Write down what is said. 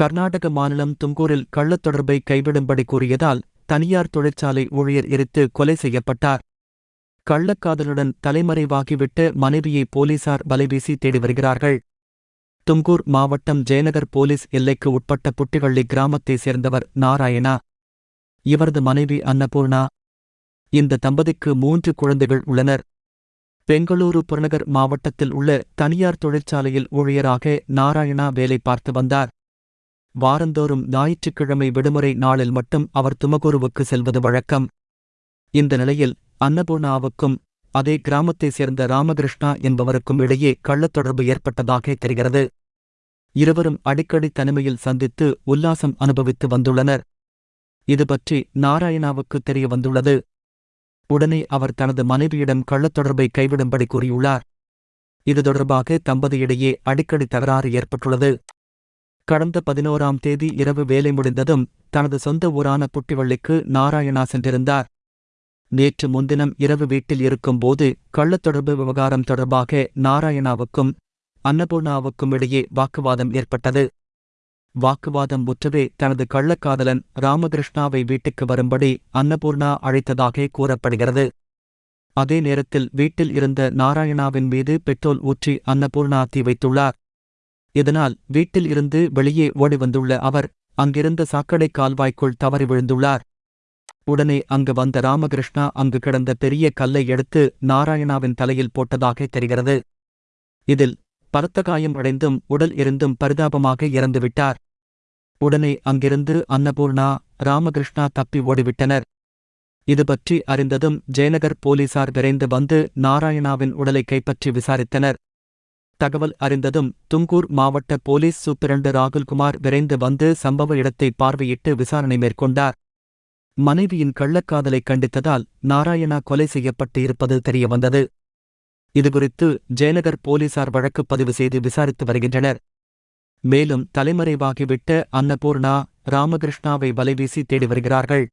கர்நாடக மாநிலம் துங்கூரில் கள்ளத் தொடர்பை கைவிடும்படி கூறியதால் தனியார் தொழிற்சாலை ஊழியர் எரித்து கொலை செய்யப்பட்டார். கள்ளக்காதலுடன் தலைமறைவாகிவிட்டு மனைவியை போலீசார் வலைவீசி தேடி வருகிறார்கள். துங்கூர் மாவட்டம் ஜெயநகர் போலீஸ் எல்லைக்கு உட்பட்ட புட்டிவள்ளி கிராமத்தைச் சேர்ந்தவர் நாராயணா. இவரது மனைவி அன்னபூர்ணா. இந்த தம்பதிக்கு மூன்று குழந்தைகள் உள்ளனர். பெங்களூரு புறநகர் மாவட்டத்தில் உள்ள தனியார் தொழிற்சாலையில் ஊழியராக நாராயணா வேலை பார்த்து வந்தார். வாரந்தோறும் ஞாயிற்றுக்கிழமை விடுமுறை நாளில் மட்டும் அவர் துமகூருவுக்கு செல்வது வழக்கம். இந்த நிலையில் அன்னபூர்ணாவுக்கும் அதே கிராமத்தைச் சேர்ந்த ராமகிருஷ்ணா என்பவருக்கும் இடையே கள்ளத் தொடர்பு ஏற்பட்டதாக தெரிகிறது. இருவரும் அடிக்கடி தனிமையில் சந்தித்து உல்லாசம் அனுபவித்து வந்துள்ளனர். இதுபற்றி நாராயணாவுக்கு தெரிய வந்துள்ளது. உடனே அவர் தனது மனைவியிடம் கள்ளத் தொடர்பை கைவிடும்படி கூறியுள்ளார். இது தொடர்பாக தம்பதியிடையே அடிக்கடி தகராறு ஏற்பட்டுள்ளது. கடந்த பதினோராம் தேதி இரவு வேலை முடிந்ததும் தனது சொந்த ஊரான புட்டிவள்ளிக்கு நாராயணா சென்றிருந்தார். நேற்று முன்தினம் இரவு வீட்டில் இருக்கும்போது கள்ளத் தொடர்பு விவகாரம் தொடர்பாக நாராயணாவுக்கும் அன்னபூர்ணாவுக்கும் இடையே வாக்குவாதம் ஏற்பட்டது. வாக்குவாதம் முற்றவே தனது கள்ளக்காதலன் ராமகிருஷ்ணாவை வீட்டுக்கு வரும்படி அன்னபூர்ணா அழைத்ததாக கூறப்படுகிறது. அதே நேரத்தில் வீட்டில் இருந்த நாராயணாவின் மீது பெட்ரோல் ஊற்றி அன்னபூர்ணா தீ வைத்துள்ளார். இதனால் வீட்டில் இருந்து வெளியே ஓடி வந்துள்ள அவர் அங்கிருந்த சாக்கடை கால்வாய்க்குள் தவறி விழுந்துள்ளார். உடனே அங்கு வந்த ராமகிருஷ்ணா அங்கு கிடந்த பெரிய கல்லை எடுத்து நாராயணாவின் தலையில் போட்டதாக தெரிகிறது. இதில் பலத்த காயம் அடைந்தும் உடல் இருந்தும் பரிதாபமாக இறந்துவிட்டார். உடனே அங்கிருந்து அன்னபூர்ணா ராமகிருஷ்ணா தப்பி ஓடிவிட்டனர். இது பற்றி அறிந்ததும் ஜெயநகர் போலீசார் விரைந்து வந்து நாராயணாவின் உடலை கைப்பற்றி விசாரித்தனர். தகவல் அறிந்ததும் துங்கூர் மாவட்ட போலீஸ் சூப்பிரண்டு ராகுல்குமார் விரைந்து வந்து சம்பவ இடத்தை பார்வையிட்டு விசாரணை மேற்கொண்டார். மனைவியின் கள்ளக்காதலை கண்டித்ததால் நாராயணா கொலை செய்யப்பட்டு இருப்பது தெரியவந்தது. இதுகுறித்து ஜெயநகர் போலீசார் வழக்கு பதிவு செய்து விசாரித்து வருகின்றனர். மேலும் தலைமறைவாகிவிட்ட அன்னபூர்ணா ராமகிருஷ்ணாவை வலைவீசி தேடி வருகிறார்கள்.